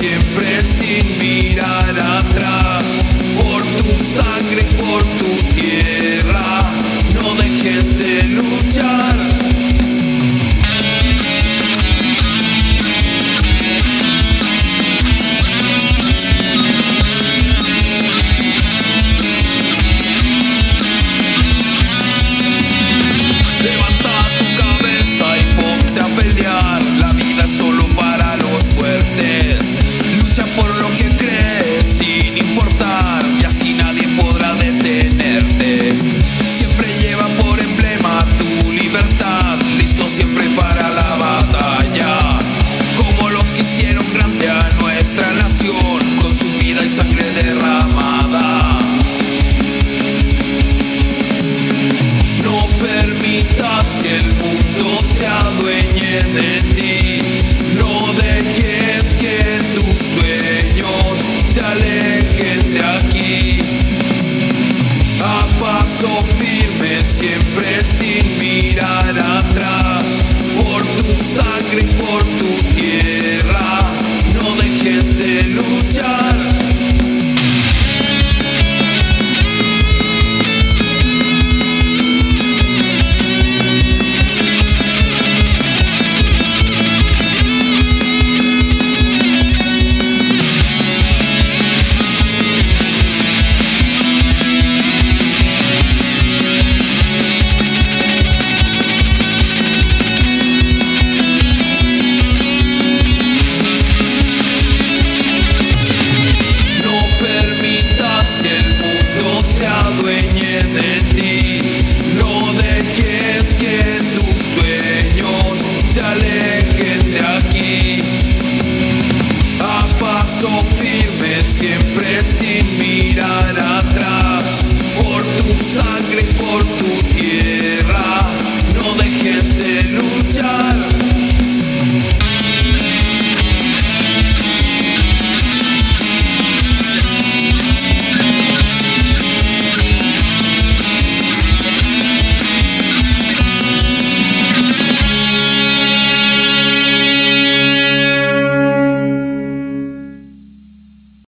siempre sin mirar